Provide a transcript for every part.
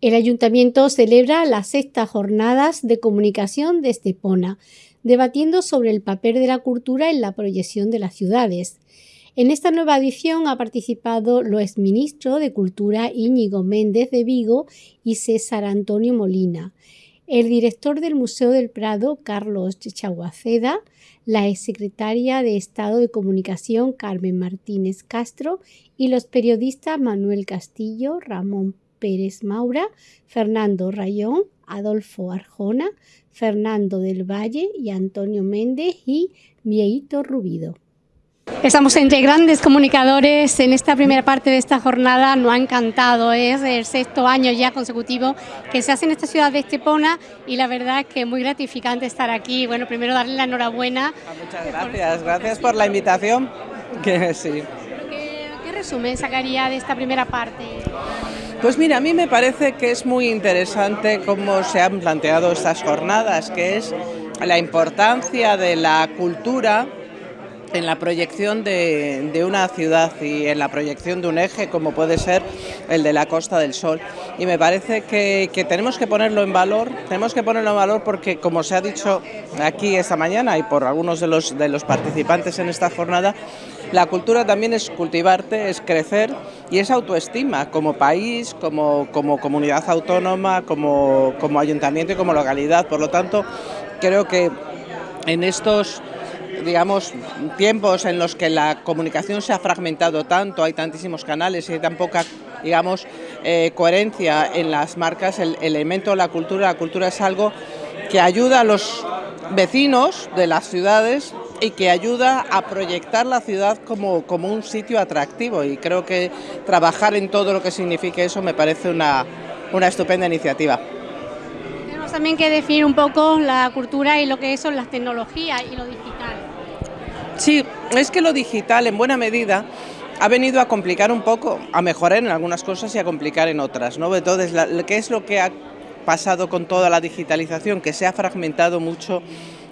El ayuntamiento celebra las sextas jornadas de comunicación de Estepona, debatiendo sobre el papel de la cultura en la proyección de las ciudades. En esta nueva edición ha participado lo exministro de Cultura Íñigo Méndez de Vigo y César Antonio Molina, el director del Museo del Prado, Carlos Chaguaceda, la exsecretaria de Estado de Comunicación, Carmen Martínez Castro, y los periodistas Manuel Castillo, Ramón Pérez Maura, Fernando Rayón, Adolfo Arjona, Fernando del Valle y Antonio Méndez y Vieito Rubido. Estamos entre grandes comunicadores en esta primera parte de esta jornada. Nos ha encantado, es el sexto año ya consecutivo que se hace en esta ciudad de Estepona y la verdad es que es muy gratificante estar aquí. Bueno, primero darle la enhorabuena. Ah, muchas gracias, gracias por la invitación. Que sí. ¿Qué, ¿Qué resumen sacaría de esta primera parte? Pues mira, a mí me parece que es muy interesante cómo se han planteado estas jornadas, que es la importancia de la cultura en la proyección de, una ciudad y en la proyección de un eje como puede ser el de la Costa del Sol. Y me parece que, tenemos que ponerlo en valor, tenemos que ponerlo en valor porque como se ha dicho aquí esta mañana y por algunos de los, de los participantes en esta jornada, la cultura también es cultivarte, es crecer y es autoestima como país, como, como comunidad autónoma, como, como ayuntamiento y como localidad. Por lo tanto, creo que en estos digamos, tiempos en los que la comunicación se ha fragmentado tanto, hay tantísimos canales y hay tan poca, digamos, eh, coherencia en las marcas, el, elemento la cultura, la cultura es algo que ayuda a los vecinos de las ciudades y que ayuda a proyectar la ciudad como, como un sitio atractivo y creo que trabajar en todo lo que signifique eso me parece una, una estupenda iniciativa Tenemos también que definir un poco la cultura y lo que son las tecnologías y lo digital. Sí, es que lo digital en buena medida ha venido a complicar un poco, a mejorar en algunas cosas y a complicar en otras. ¿no? Entonces, ¿qué es lo que ha pasado con toda la digitalización? Que se ha fragmentado mucho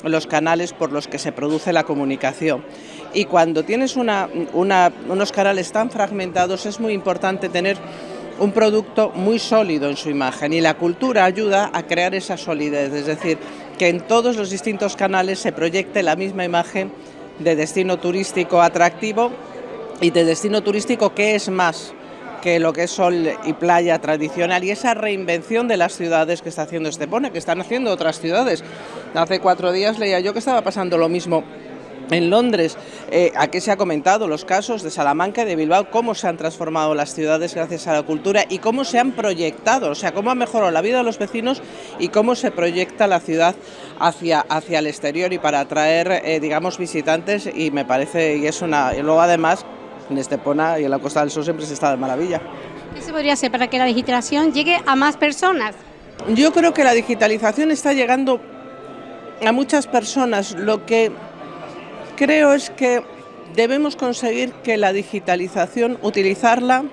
los canales por los que se produce la comunicación. Y cuando tienes unos canales tan fragmentados es muy importante tener un producto muy sólido en su imagen y la cultura ayuda a crear esa solidez, es decir, que en todos los distintos canales se proyecte la misma imagen de destino turístico atractivo y de destino turístico que es más que lo que es sol y playa tradicional y esa reinvención de las ciudades que está haciendo Estepona, que están haciendo otras ciudades. Hace cuatro días leía yo que estaba pasando lo mismo en Londres, eh, aquí se ha comentado los casos de Salamanca y de Bilbao, cómo se han transformado las ciudades gracias a la cultura y cómo se han proyectado, o sea, cómo ha mejorado la vida de los vecinos y cómo se proyecta la ciudad hacia, hacia el exterior y para atraer, eh, digamos, visitantes y me parece, y es una, y luego además en Estepona y en la Costa del Sol siempre se está de maravilla. ¿Qué se podría hacer para que la digitalización llegue a más personas? Yo creo que la digitalización está llegando a muchas personas, lo que creo es que debemos conseguir que la digitalización, utilizarla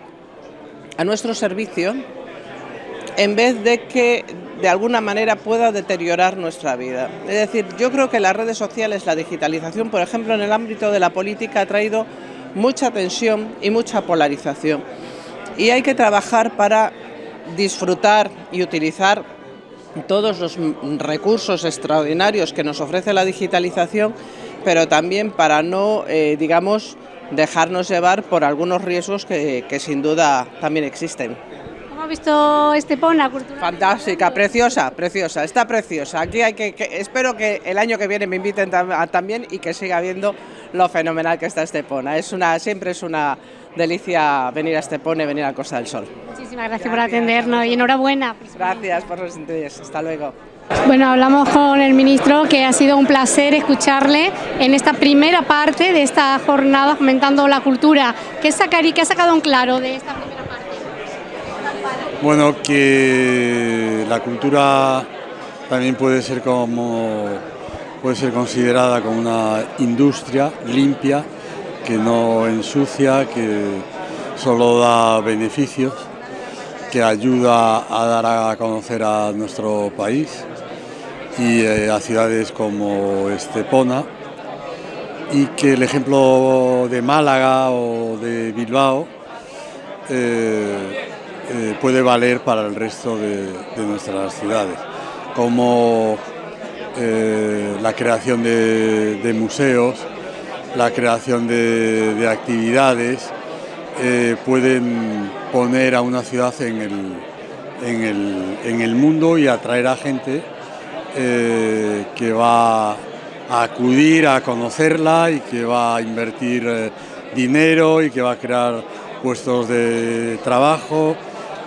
a nuestro servicio, en vez de que de alguna manera pueda deteriorar nuestra vida. Es decir, yo creo que las redes sociales, la digitalización, por ejemplo, en el ámbito de la política, ha traído mucha tensión y mucha polarización. Y hay que trabajar para disfrutar y utilizar todos los recursos extraordinarios que nos ofrece la digitalización pero también para no, eh, digamos, dejarnos llevar por algunos riesgos que, sin duda también existen. ¿Cómo ha visto Estepona cultural? Fantástica, preciosa, preciosa, está preciosa. Aquí hay que, espero que el año que viene me inviten también y que siga viendo lo fenomenal que está Estepona. Es una, siempre es una delicia venir a Estepona y venir a Costa del Sol. Muchísimas gracias, por atendernos y enhorabuena. Gracias por los intereses. Hasta luego. Bueno, hablamos con el ministro, que ha sido un placer escucharle en esta primera parte de esta jornada fomentando la cultura. ¿Qué, sacaría, qué ha sacado en claro de esta primera parte? Bueno, que la cultura también puede ser como puede ser considerada como una industria limpia que no ensucia, que solo da beneficios, que ayuda a dar a conocer a nuestro país y eh, a ciudades como Estepona y que el ejemplo de Málaga o de Bilbao eh, eh, puede valer para el resto de, nuestras ciudades, como la creación de, museos, la creación de, actividades, eh, pueden poner a una ciudad en el, en el, mundo y atraer a gente que va a acudir a conocerla y que va a invertir dinero y que va a crear puestos de trabajo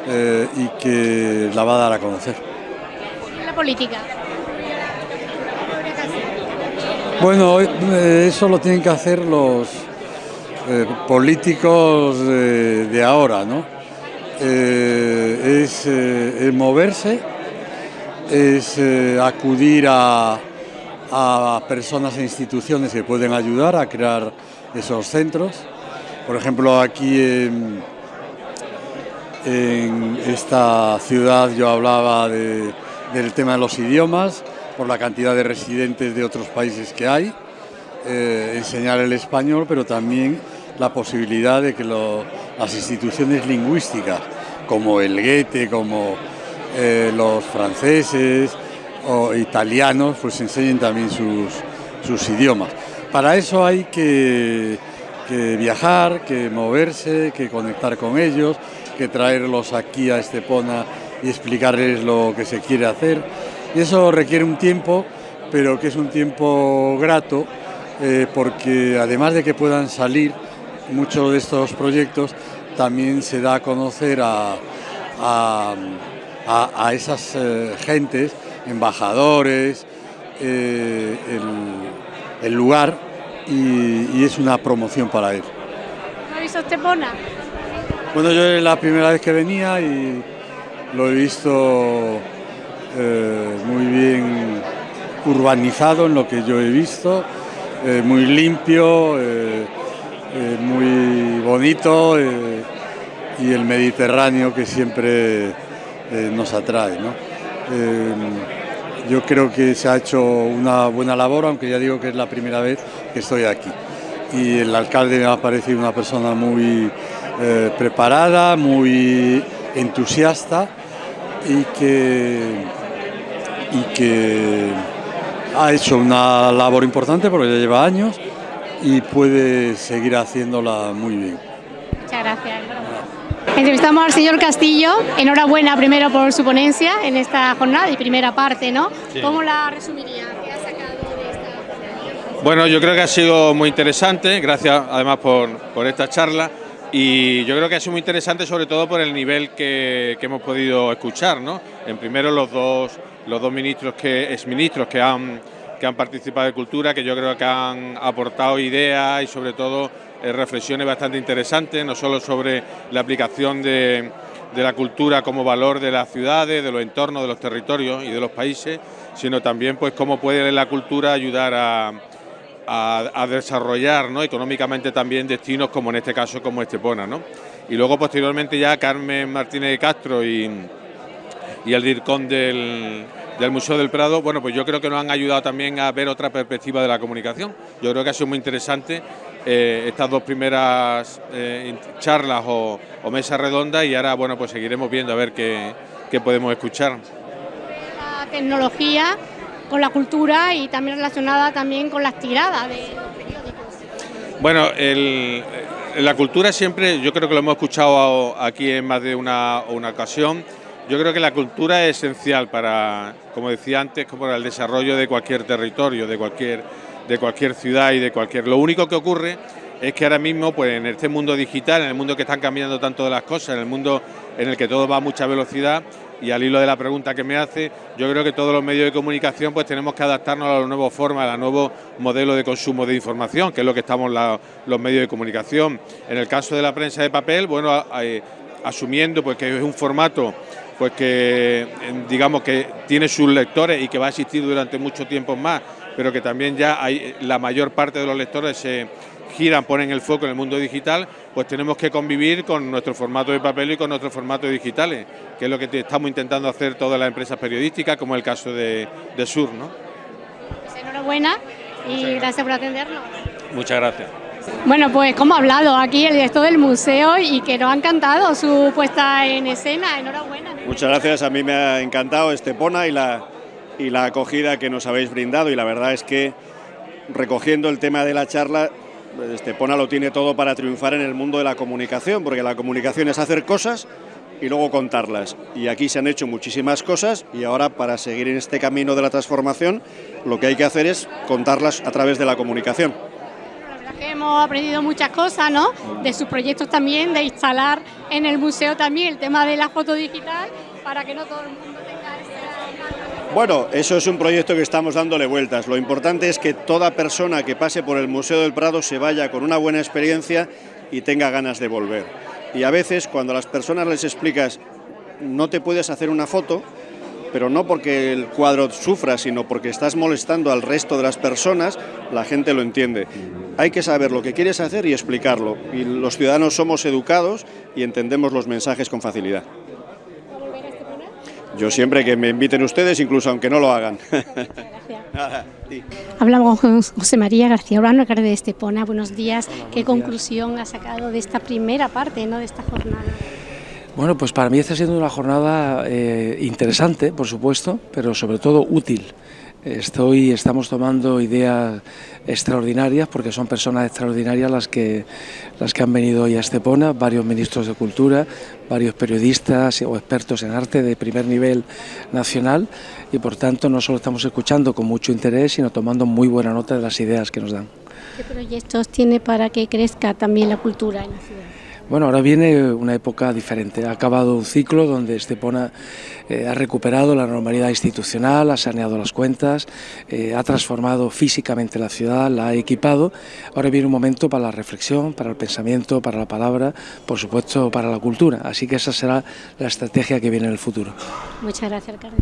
eh, y que la va a dar a conocer. La política. Bueno, eh, eso lo tienen que hacer los eh, políticos de, ahora, ¿no? es, moverse, es acudir a, a personas e instituciones que pueden ayudar a crear esos centros. Por ejemplo, aquí en, en esta ciudad yo hablaba del tema de los idiomas, por la cantidad de residentes de otros países que hay, eh, enseñar el español, pero también la posibilidad de que las instituciones lingüísticas, como el Goethe, como eh, los franceses o italianos, pues enseñen también sus, sus idiomas. Para eso hay que viajar, que moverse, que conectar con ellos, que traerlos aquí a Estepona y explicarles lo que se quiere hacer. Y eso requiere un tiempo, pero que es un tiempo grato, eh, porque además de que puedan salir muchos de estos proyectos, también se da a conocer a, esas eh, gentes, embajadores, eh, el, lugar y, es una promoción para él. ¿No ha visto Estepona? Bueno, yo es la primera vez que venía y lo he visto eh, muy bien urbanizado en lo que yo he visto, muy limpio, muy bonito y el Mediterráneo que siempre nos atrae. yo creo que se ha hecho una buena labor, aunque ya digo que es la primera vez que estoy aquí. Y el alcalde me ha parecido una persona muy eh, preparada, muy entusiasta y que, y que ha hecho una labor importante porque ya lleva años y puede seguir haciéndola muy bien. Muchas gracias. Entrevistamos al señor Castillo. Enhorabuena primero por su ponencia en esta jornada y primera parte, ¿no? ¿Cómo la resumiría? ¿Qué ha sacado de esta Bueno, yo creo que ha sido muy interesante, gracias además por, por esta charla y yo creo que ha sido muy interesante sobre todo por el nivel que, hemos podido escuchar, ¿no? En primero los dos, los dos ministros que, exministros que han, que han participado de cultura, que yo creo que han aportado ideas y sobre todo reflexiones bastante interesantes, no solo sobre la aplicación de, de la cultura como valor de las ciudades, de los entornos, de los territorios y de los países, sino también pues cómo puede la cultura ayudar a a, desarrollar ¿no? económicamente también destinos como en este caso como Estepona. ¿no? Y luego posteriormente ya Carmen Martínez de Castro y, y el DIRCON del, del Museo del Prado, bueno, pues yo creo que nos han ayudado también a ver otra perspectiva de la comunicación. Yo creo que ha sido muy interesante eh, estas dos primeras eh, charlas o, o mesas redondas y ahora, bueno, pues seguiremos viendo a ver qué, qué podemos escuchar. La tecnología con la cultura y también relacionada también con las tiradas de los periódicos. Bueno, la cultura siempre, yo creo que lo hemos escuchado aquí en más de una, ocasión, yo creo que la cultura es esencial para, como decía antes, como para el desarrollo de cualquier territorio, de cualquier, de cualquier ciudad y de cualquier... Lo único que ocurre es que ahora mismo, pues en este mundo digital, en el mundo que están cambiando tanto de las cosas, en el mundo en el que todo va a mucha velocidad, y al hilo de la pregunta que me hace, yo creo que todos los medios de comunicación pues tenemos que adaptarnos a las nuevas formas, a los nuevos modelos de consumo de información, que es lo que estamos los medios de comunicación. En el caso de la prensa de papel, bueno, asumiendo pues que es un formato pues que digamos que tiene sus lectores y que va a existir durante mucho tiempo más, pero que también ya hay la mayor parte de los lectores se giran, ponen el foco en el mundo digital, pues tenemos que convivir con nuestro formato de papel y con nuestros formatos digitales, que es lo que estamos intentando hacer todas las empresas periodísticas, como el caso de, Sur. ¿no? Pues enhorabuena y gracias. por atendernos. Muchas gracias. Bueno, pues como ha hablado aquí el director del museo y que nos ha encantado su puesta en escena. Enhorabuena. Muchas gracias, a mí me ha encantado Estepona y la, y la acogida que nos habéis brindado y la verdad es que recogiendo el tema de la charla, Estepona lo tiene todo para triunfar en el mundo de la comunicación, porque la comunicación es hacer cosas y luego contarlas. Y aquí se han hecho muchísimas cosas y ahora para seguir en este camino de la transformación lo que hay que hacer es contarlas a través de la comunicación. La verdad que hemos aprendido muchas cosas, ¿no? De sus proyectos también, de instalar en el museo también el tema de la foto digital para que no todo el mundo. Bueno, eso es un proyecto que estamos dándole vueltas. Lo importante es que toda persona que pase por el Museo del Prado se vaya con una buena experiencia y tenga ganas de volver. Y a veces cuando a las personas les explicas no te puedes hacer una foto, pero no porque el cuadro sufra, sino porque estás molestando al resto de las personas, la gente lo entiende. Hay que saber lo que quieres hacer y explicarlo. Y los ciudadanos somos educados y entendemos los mensajes con facilidad. Yo siempre que me inviten ustedes, incluso aunque no lo hagan. Hablamos con José María García Urano, alcalde de Estepona. Buenos días. ¿Qué conclusión ha sacado de esta primera parte ¿no? de esta jornada? Bueno, pues para mí está siendo una jornada eh, interesante, por supuesto, pero sobre todo útil. Estoy, estamos tomando ideas extraordinarias porque son personas extraordinarias las que, las que han venido hoy a Estepona, varios ministros de Cultura, varios periodistas o expertos en arte de primer nivel nacional y por tanto no solo estamos escuchando con mucho interés, sino tomando muy buena nota de las ideas que nos dan. ¿Qué proyectos tiene para que crezca también la cultura en la ciudad? Bueno, ahora viene una época diferente. Ha acabado un ciclo donde Estepona eh, ha recuperado la normalidad institucional, ha saneado las cuentas, eh, ha transformado físicamente la ciudad, la ha equipado. Ahora viene un momento para la reflexión, para el pensamiento, para la palabra, por supuesto para la cultura. Así que esa será la estrategia que viene en el futuro. Muchas gracias, alcalde.